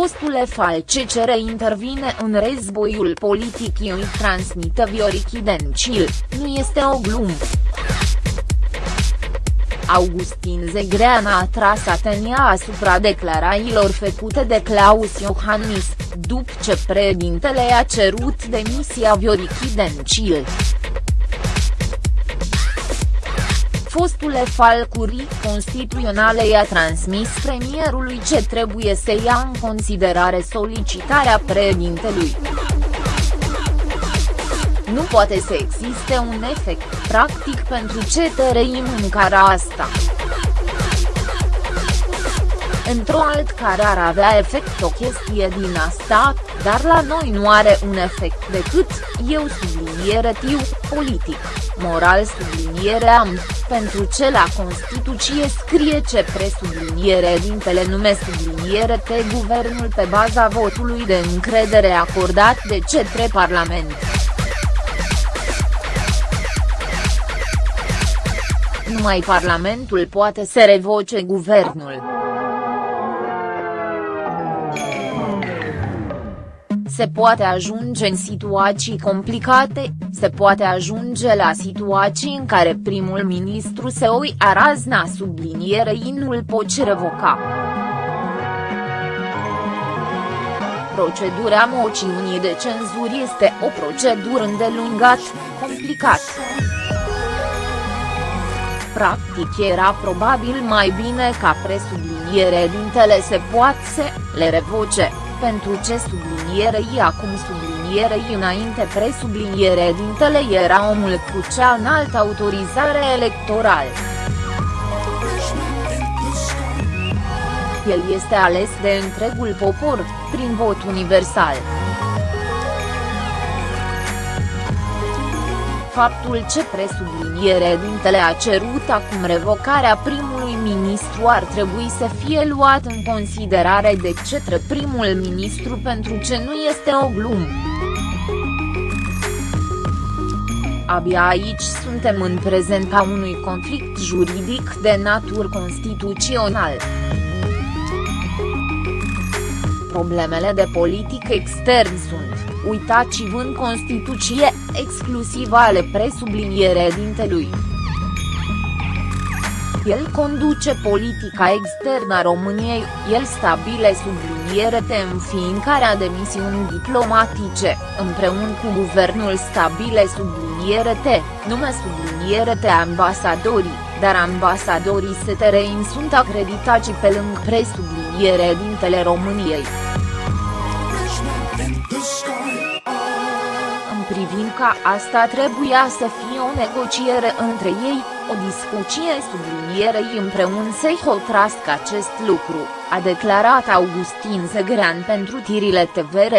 Fostule FCCR intervine în războiul politic îi transmită Viorichi Dencil, nu este o glumă. Augustin Zegrean a atras atenția asupra declarațiilor făcute de Claus Iohannis, după ce președintele a cerut demisia Viorichi Dencil. Fostule falcurii constituționale i-a transmis premierului ce trebuie să ia în considerare solicitarea președintelui. Nu poate să existe un efect practic pentru ce tărăim în cara asta. Într-o alt care ar avea efect o chestie din asta, dar la noi nu are un efect decât, eu subliniere tiu, politic, moral subliniere am, pentru ce la Constituție scrie ce presubliniere dintele nume subliniere te guvernul pe baza votului de încredere acordat de cetre Parlament. Numai Parlamentul poate să revoce guvernul. Se poate ajunge în situații complicate, se poate ajunge la situații în care primul ministru se oi a razna sublinierei nu-l poți revoca. Procedura moțiunii de cenzură este o procedură îndelungat, complicat. Practic era probabil mai bine ca presubliniere dintele se poate să le revoce, pentru ce sublinierei acum sublinierei înainte presubliniere dintele era omul cu cea înaltă autorizare electorală. El este ales de întregul popor, prin vot universal. faptul ce presubliniere dintele a cerut acum revocarea primului ministru ar trebui să fie luat în considerare de cetre primul ministru pentru ce nu este o glumă. Abia aici suntem în prezența unui conflict juridic de natură constituțional. Problemele de politic extern sunt uitați-vă în Constituție, exclusiv ale presubliniere dintelui. El conduce politica externă a României, el stabile subliniere de înființarea de misiuni diplomatice, împreună cu guvernul stabile subliniere te, nume subliniere te ambasadorii, dar ambasadorii STRI sunt acreditați pe lângă presubliniere dintele României. Privința asta trebuia să fie o negociere între ei, o discuție sublinierei împreună să-i hotrască acest lucru, a declarat Augustin Zegrean pentru tirile TVR.